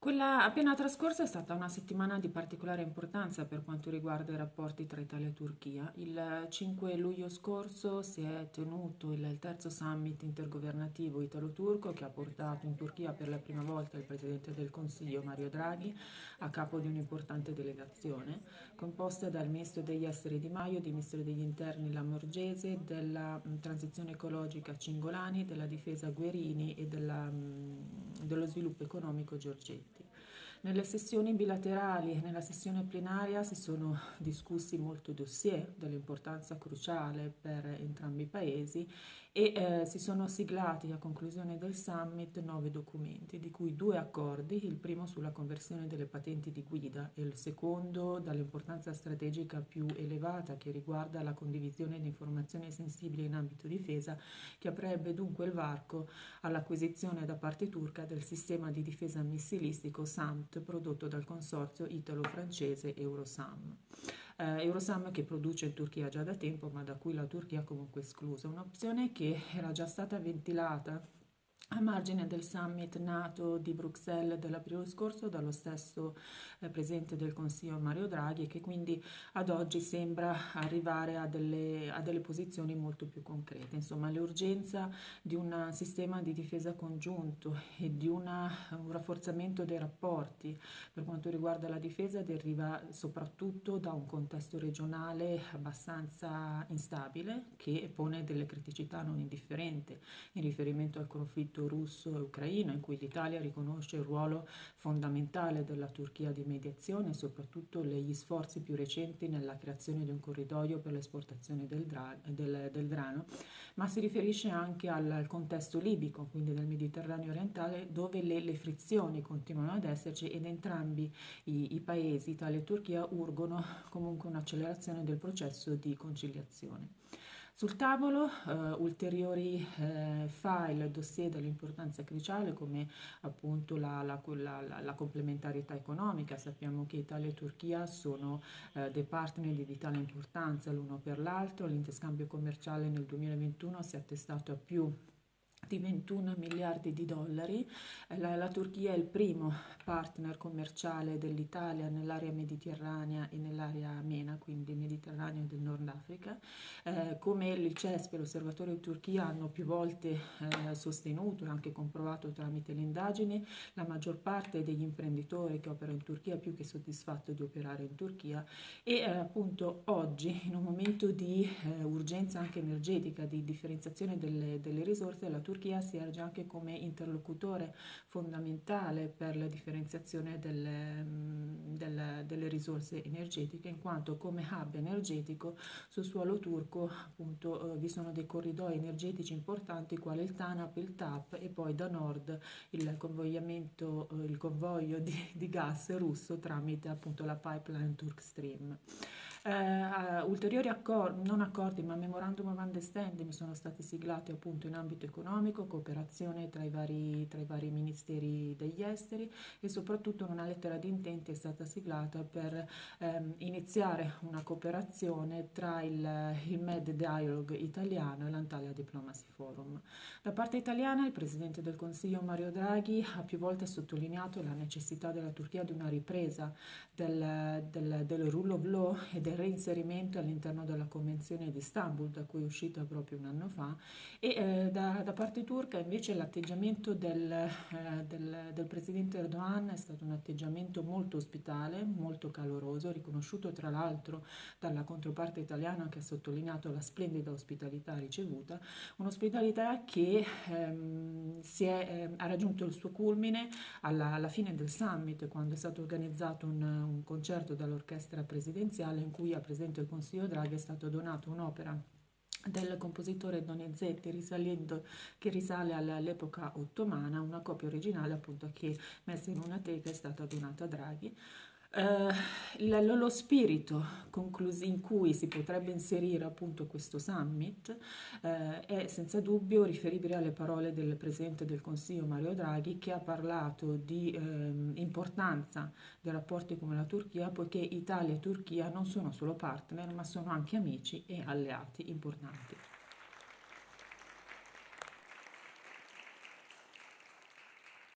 Quella appena trascorsa è stata una settimana di particolare importanza per quanto riguarda i rapporti tra Italia e Turchia. Il 5 luglio scorso si è tenuto il terzo summit intergovernativo italo-turco che ha portato in Turchia per la prima volta il Presidente del Consiglio Mario Draghi a capo di un'importante delegazione composta dal Ministro degli Esteri Di Maio, del Ministro degli Interni Lamorgese, della Transizione Ecologica Cingolani, della Difesa Guerini e della, dello Sviluppo Economico Giorgetti. Nelle sessioni bilaterali e nella sessione plenaria si sono discussi molti dossier dell'importanza cruciale per entrambi i paesi e eh, si sono siglati a conclusione del summit nove documenti, di cui due accordi, il primo sulla conversione delle patenti di guida e il secondo dall'importanza strategica più elevata che riguarda la condivisione di informazioni sensibili in ambito difesa, che aprirebbe dunque il varco all'acquisizione da parte turca del sistema di difesa missilistico SAMT prodotto dal consorzio italo-francese Eurosam. Eh, Eurosam che produce in Turchia già da tempo ma da cui la Turchia comunque esclusa, un'opzione che era già stata ventilata a margine del summit NATO di Bruxelles dell'aprile scorso dallo stesso eh, Presidente del Consiglio Mario Draghi che quindi ad oggi sembra arrivare a delle, a delle posizioni molto più concrete. Insomma, l'urgenza di un sistema di difesa congiunto e di una, un rafforzamento dei rapporti per quanto riguarda la difesa deriva soprattutto da un contesto regionale abbastanza instabile che pone delle criticità non indifferenti in riferimento al conflitto conflitto russo-ucraino in cui l'Italia riconosce il ruolo fondamentale della Turchia di mediazione e soprattutto gli sforzi più recenti nella creazione di un corridoio per l'esportazione del, del, del, grano, ma si riferisce anche al, al, contesto libico, quindi del Mediterraneo orientale, dove le, le frizioni continuano ad esserci ed entrambi i, i paesi, Italia e Turchia, urgono comunque un'accelerazione del processo di conciliazione. Sul tavolo eh, ulteriori eh, file, dossier dell'importanza cruciale come appunto la, la, la, la, complementarietà economica. Sappiamo che Italia e Turchia sono eh, dei partner di vitale importanza l'uno per l'altro. L'interscambio commerciale nel 2021 si è attestato a più di 21 miliardi di dollari. La, la, Turchia è il primo partner commerciale dell'Italia nell'area mediterranea e nell'area MENA, quindi Mediterraneo del Nord Africa. Eh, come il CESP e l'Osservatorio Turchia hanno più volte eh, sostenuto e anche comprovato tramite le indagini, la maggior parte degli imprenditori che operano in Turchia è più che soddisfatto di operare in Turchia e eh, appunto oggi in un momento di eh, urgenza anche energetica, di differenziazione delle, delle risorse, la Turchia Turchia si erge anche come interlocutore fondamentale per la differenziazione delle, mm, delle, delle risorse energetiche, in quanto come hub energetico sul suolo turco appunto eh, vi sono dei corridoi energetici importanti quali il TANAP, il TAP e poi da nord il eh, il convoglio di, di gas russo tramite appunto la pipeline Turk Stream. Eh, ulteriori accordi, non accordi ma memorandum of understanding sono stati siglati appunto in ambito economico, cooperazione tra i vari, tra i vari ministeri degli esteri e soprattutto una lettera di intenti è stata siglata per ehm, iniziare una cooperazione tra il, il Med Dialogue italiano e l'Antalya Diplomacy Forum. Da parte italiana il Presidente del Consiglio Mario Draghi ha più volte sottolineato la necessità della Turchia di una ripresa del, del, del rule of law e del reinserimento all'interno della Convenzione di Istanbul, da cui è uscita proprio un anno fa, e eh, da, da, parte turca invece l'atteggiamento del, eh, del, del, Presidente Erdogan è stato un atteggiamento molto ospitale, molto caloroso, riconosciuto tra l'altro dalla controparte italiana che ha sottolineato la splendida ospitalità ricevuta, un'ospitalità che ehm, è, eh, ha raggiunto il suo culmine alla, alla, fine del summit, quando è stato organizzato un, un concerto dall'orchestra presidenziale in cui cui al Presidente del Consiglio Draghi è stata donata un'opera del compositore Donizetti risalendo, che risale all'epoca ottomana, una copia originale appunto che messa in una teca è stata donata a Draghi. Uh, lo spirito in cui si potrebbe inserire appunto questo summit uh, è senza dubbio riferibile alle parole del Presidente del Consiglio Mario Draghi che ha parlato di uh, importanza dei rapporti con la Turchia poiché Italia e Turchia non sono solo partner ma sono anche amici e alleati importanti.